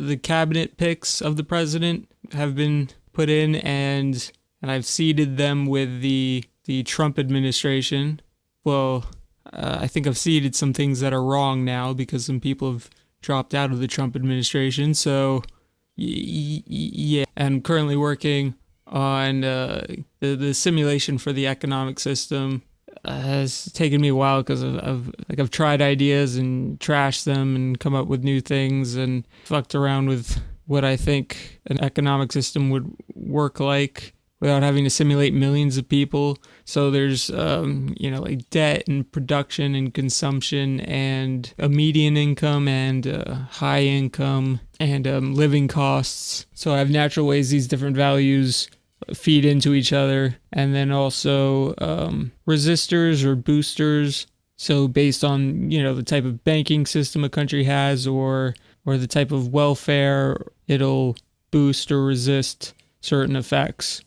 the cabinet picks of the president have been put in, and and I've seeded them with the the Trump administration. Well, uh, I think I've seeded some things that are wrong now because some people have dropped out of the Trump administration. So, yeah, I'm currently working on uh, the the simulation for the economic system. Has taken me a while because I've, I've like I've tried ideas and trashed them and come up with new things and fucked around with what I think an economic system would work like without having to simulate millions of people. So there's, um, you know, like debt and production and consumption and a median income and high income and um, living costs. So I have natural ways these different values feed into each other. And then also um, resistors or boosters. So based on, you know, the type of banking system a country has or or the type of welfare, it'll boost or resist certain effects.